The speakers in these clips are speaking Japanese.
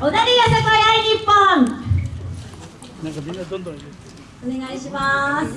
小田リアサコヤ日本。なんかみんなどんどんお願いします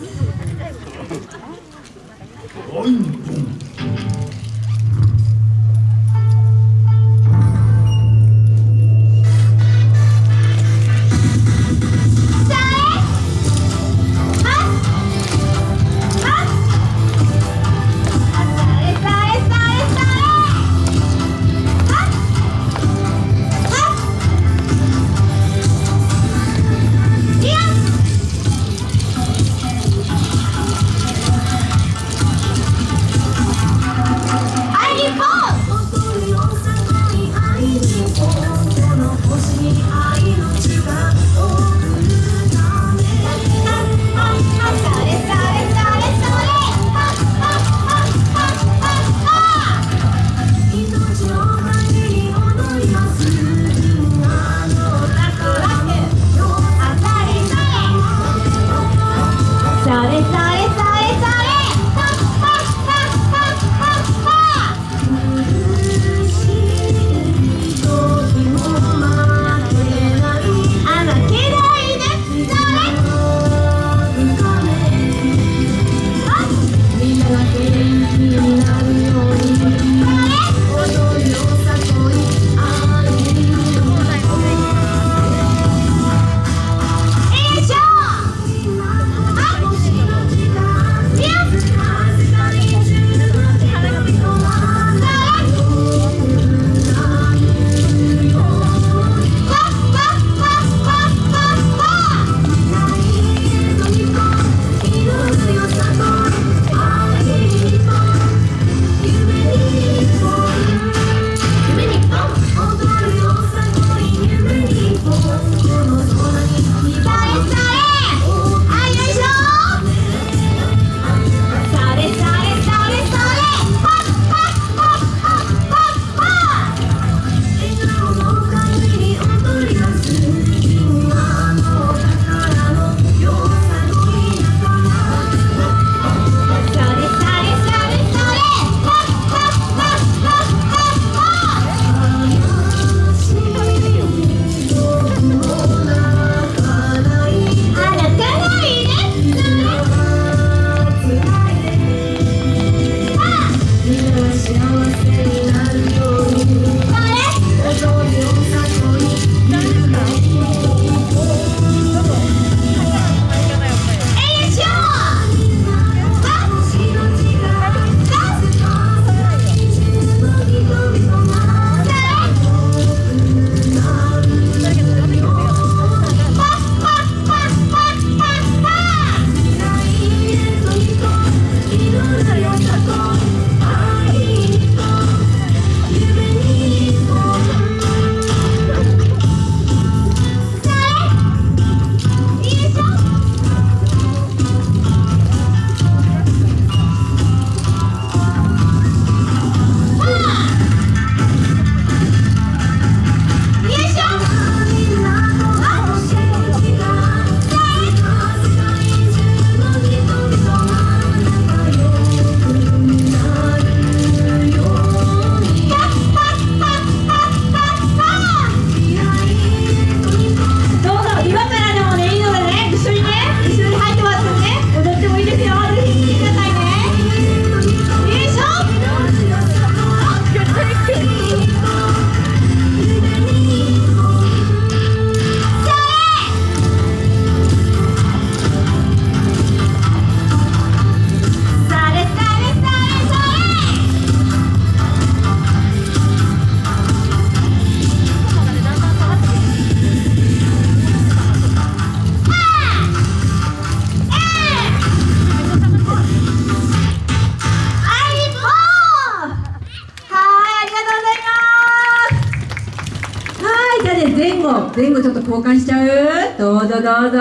前後ちょっと交換しちゃう？どうぞどうぞ。